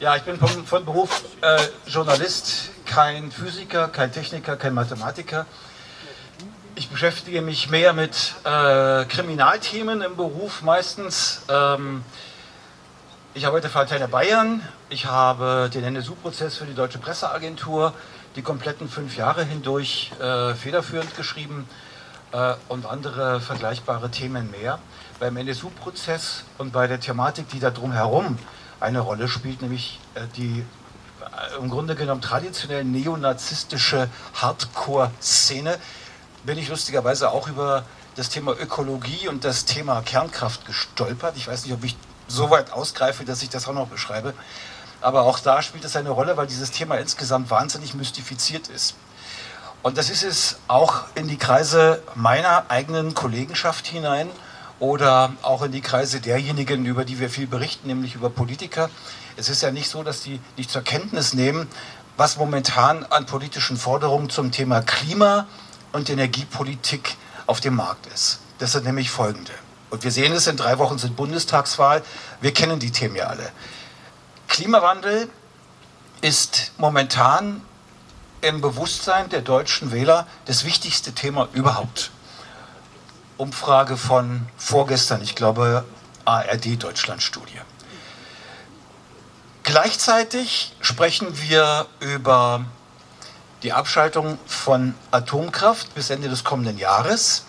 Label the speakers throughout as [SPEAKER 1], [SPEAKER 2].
[SPEAKER 1] Ja, ich bin von, von Beruf äh, Journalist, kein Physiker, kein Techniker, kein Mathematiker. Ich beschäftige mich mehr mit äh, Kriminalthemen im Beruf meistens. Ähm, ich arbeite für Antenne Bayern, ich habe den NSU-Prozess für die Deutsche Presseagentur die kompletten fünf Jahre hindurch äh, federführend geschrieben äh, und andere vergleichbare Themen mehr. Beim NSU-Prozess und bei der Thematik, die da drumherum eine Rolle spielt, nämlich äh, die äh, im Grunde genommen traditionell neonazistische Hardcore-Szene, bin ich lustigerweise auch über das Thema Ökologie und das Thema Kernkraft gestolpert. Ich weiß nicht, ob ich so weit ausgreife, dass ich das auch noch beschreibe. Aber auch da spielt es eine Rolle, weil dieses Thema insgesamt wahnsinnig mystifiziert ist. Und das ist es auch in die Kreise meiner eigenen Kollegenschaft hinein oder auch in die Kreise derjenigen, über die wir viel berichten, nämlich über Politiker. Es ist ja nicht so, dass die nicht zur Kenntnis nehmen, was momentan an politischen Forderungen zum Thema Klima und Energiepolitik auf dem Markt ist. Das sind nämlich folgende. Und wir sehen es, in drei Wochen sind Bundestagswahl. Wir kennen die Themen ja alle. Klimawandel ist momentan im Bewusstsein der deutschen Wähler das wichtigste Thema überhaupt. Umfrage von vorgestern, ich glaube ARD Deutschland-Studie. Gleichzeitig sprechen wir über die Abschaltung von Atomkraft bis Ende des kommenden Jahres,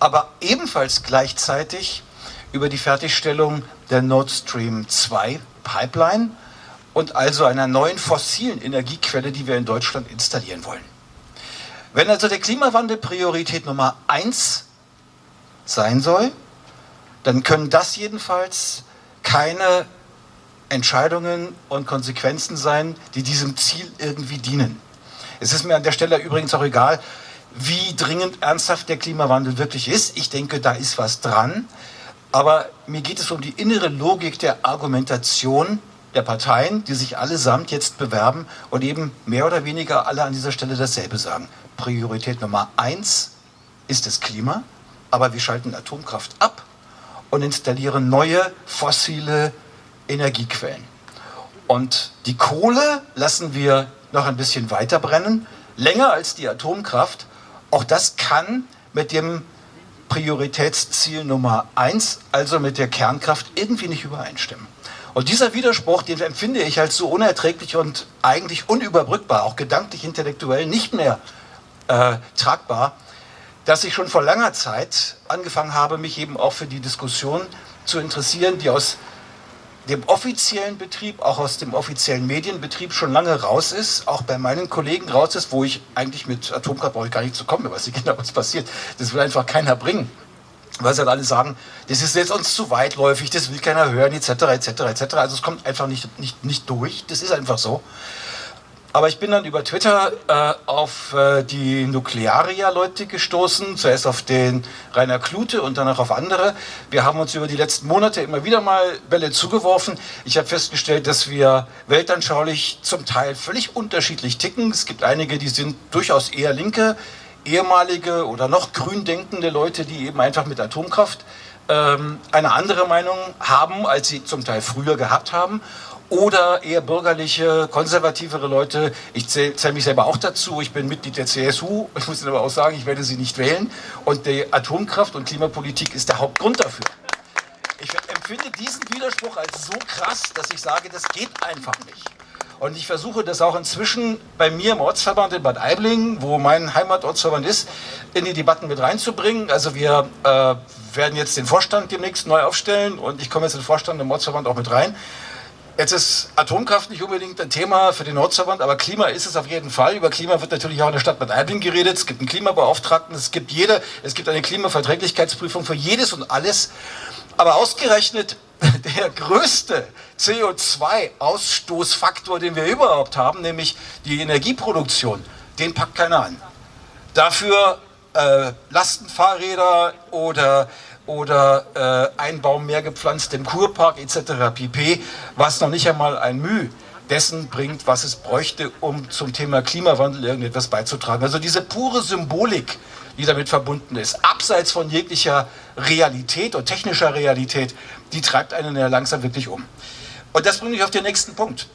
[SPEAKER 1] aber ebenfalls gleichzeitig über die Fertigstellung der Nord Stream 2 Pipeline und also einer neuen fossilen Energiequelle, die wir in Deutschland installieren wollen. Wenn also der Klimawandel Priorität Nummer eins sein soll, dann können das jedenfalls keine Entscheidungen und Konsequenzen sein, die diesem Ziel irgendwie dienen. Es ist mir an der Stelle übrigens auch egal, wie dringend ernsthaft der Klimawandel wirklich ist. Ich denke, da ist was dran. Aber mir geht es um die innere Logik der Argumentation der Parteien, die sich allesamt jetzt bewerben und eben mehr oder weniger alle an dieser Stelle dasselbe sagen. Priorität Nummer eins ist das Klima, aber wir schalten Atomkraft ab und installieren neue fossile Energiequellen. Und die Kohle lassen wir noch ein bisschen weiter brennen, länger als die Atomkraft. Auch das kann mit dem Prioritätsziel Nummer eins, also mit der Kernkraft, irgendwie nicht übereinstimmen. Und dieser Widerspruch, den empfinde ich als so unerträglich und eigentlich unüberbrückbar, auch gedanklich, intellektuell nicht mehr äh, tragbar, dass ich schon vor langer Zeit angefangen habe, mich eben auch für die Diskussion zu interessieren, die aus dem offiziellen Betrieb, auch aus dem offiziellen Medienbetrieb schon lange raus ist, auch bei meinen Kollegen raus ist, wo ich eigentlich mit Atomkraft brauche ich gar nicht zu kommen, was genau was passiert. Das will einfach keiner bringen. Weil sie halt alle sagen, das ist jetzt uns zu weitläufig, das will keiner hören, etc., etc., etc. Also es kommt einfach nicht, nicht, nicht durch, das ist einfach so. Aber ich bin dann über Twitter äh, auf äh, die Nuklearia-Leute gestoßen, zuerst auf den Rainer Klute und danach auf andere. Wir haben uns über die letzten Monate immer wieder mal Bälle zugeworfen. Ich habe festgestellt, dass wir weltanschaulich zum Teil völlig unterschiedlich ticken. Es gibt einige, die sind durchaus eher linke, ehemalige oder noch grün denkende Leute, die eben einfach mit Atomkraft ähm, eine andere Meinung haben, als sie zum Teil früher gehabt haben oder eher bürgerliche, konservativere Leute. Ich zähle zähl mich selber auch dazu. Ich bin Mitglied der CSU. Ich muss Ihnen aber auch sagen, ich werde sie nicht wählen. Und die Atomkraft und Klimapolitik ist der Hauptgrund dafür. Ich empfinde diesen Widerspruch als so krass, dass ich sage, das geht einfach nicht. Und ich versuche das auch inzwischen bei mir im Ortsverband in Bad Aibling, wo mein Heimatortsverband ist, in die Debatten mit reinzubringen. Also wir äh, werden jetzt den Vorstand demnächst neu aufstellen und ich komme jetzt in den Vorstand im Ortsverband auch mit rein. Jetzt ist Atomkraft nicht unbedingt ein Thema für den Nordverband, aber Klima ist es auf jeden Fall. Über Klima wird natürlich auch in der Stadt Bad Aibling geredet. Es gibt einen Klimabeauftragten, es gibt jede, es gibt eine Klimaverträglichkeitsprüfung für jedes und alles. Aber ausgerechnet der größte CO2-Ausstoßfaktor, den wir überhaupt haben, nämlich die Energieproduktion, den packt keiner an. Dafür äh, Lastenfahrräder oder oder äh, ein Baum mehr gepflanzt im Kurpark etc. pp., was noch nicht einmal ein Mühe dessen bringt, was es bräuchte, um zum Thema Klimawandel irgendetwas beizutragen. Also diese pure Symbolik, die damit verbunden ist, abseits von jeglicher Realität und technischer Realität, die treibt einen ja langsam wirklich um. Und das bringt mich auf den nächsten Punkt.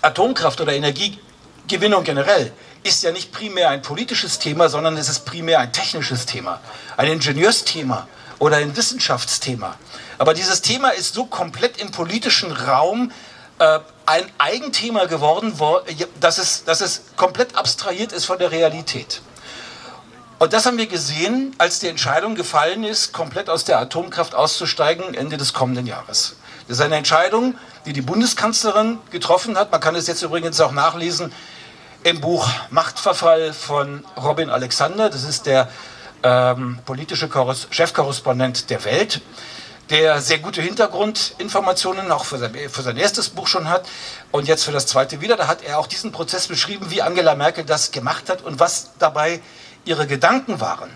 [SPEAKER 1] Atomkraft oder Energiegewinnung generell ist ja nicht primär ein politisches Thema, sondern es ist primär ein technisches Thema, ein Ingenieursthema oder ein Wissenschaftsthema. Aber dieses Thema ist so komplett im politischen Raum äh, ein Eigenthema geworden, dass es, dass es komplett abstrahiert ist von der Realität. Und das haben wir gesehen, als die Entscheidung gefallen ist, komplett aus der Atomkraft auszusteigen Ende des kommenden Jahres. Das ist eine Entscheidung, die die Bundeskanzlerin getroffen hat. Man kann es jetzt übrigens auch nachlesen im Buch Machtverfall von Robin Alexander. Das ist der ähm, politische Korres Chefkorrespondent der Welt, der sehr gute Hintergrundinformationen auch für sein, für sein erstes Buch schon hat und jetzt für das zweite wieder. Da hat er auch diesen Prozess beschrieben, wie Angela Merkel das gemacht hat und was dabei ihre Gedanken waren.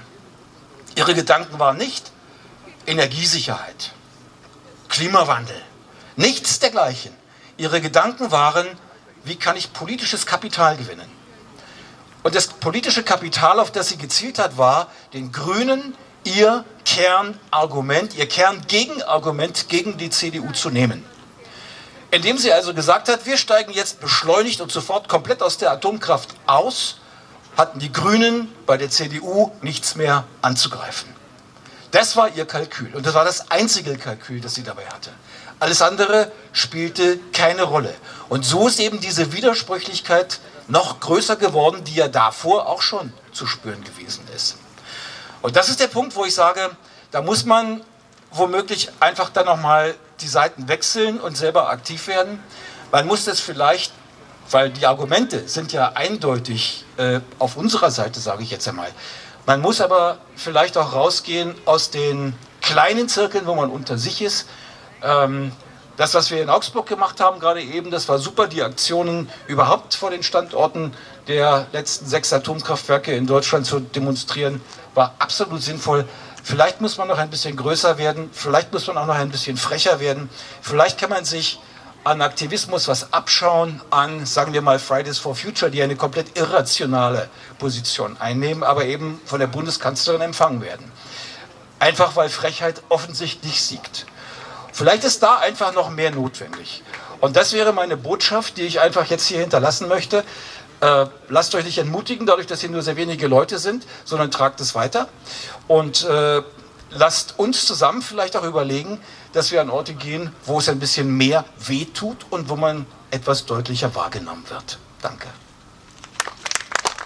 [SPEAKER 1] Ihre Gedanken waren nicht Energiesicherheit, Klimawandel, nichts dergleichen. Ihre Gedanken waren, wie kann ich politisches Kapital gewinnen. Und das politische Kapital, auf das sie gezielt hat, war, den Grünen ihr Kernargument, ihr Kerngegenargument gegen die CDU zu nehmen. Indem sie also gesagt hat, wir steigen jetzt beschleunigt und sofort komplett aus der Atomkraft aus hatten die Grünen bei der CDU nichts mehr anzugreifen. Das war ihr Kalkül und das war das einzige Kalkül, das sie dabei hatte. Alles andere spielte keine Rolle. Und so ist eben diese Widersprüchlichkeit noch größer geworden, die ja davor auch schon zu spüren gewesen ist. Und das ist der Punkt, wo ich sage, da muss man womöglich einfach dann nochmal die Seiten wechseln und selber aktiv werden. Man muss das vielleicht weil die Argumente sind ja eindeutig äh, auf unserer Seite, sage ich jetzt einmal. Man muss aber vielleicht auch rausgehen aus den kleinen Zirkeln, wo man unter sich ist. Ähm, das, was wir in Augsburg gemacht haben, gerade eben, das war super. Die Aktionen überhaupt vor den Standorten der letzten sechs Atomkraftwerke in Deutschland zu demonstrieren, war absolut sinnvoll. Vielleicht muss man noch ein bisschen größer werden, vielleicht muss man auch noch ein bisschen frecher werden. Vielleicht kann man sich an Aktivismus was abschauen, an, sagen wir mal, Fridays for Future, die eine komplett irrationale Position einnehmen, aber eben von der Bundeskanzlerin empfangen werden. Einfach weil Frechheit offensichtlich siegt. Vielleicht ist da einfach noch mehr notwendig. Und das wäre meine Botschaft, die ich einfach jetzt hier hinterlassen möchte. Äh, lasst euch nicht entmutigen, dadurch, dass hier nur sehr wenige Leute sind, sondern tragt es weiter. Und äh, lasst uns zusammen vielleicht auch überlegen, dass wir an Orte gehen, wo es ein bisschen mehr wehtut und wo man etwas deutlicher wahrgenommen wird. Danke.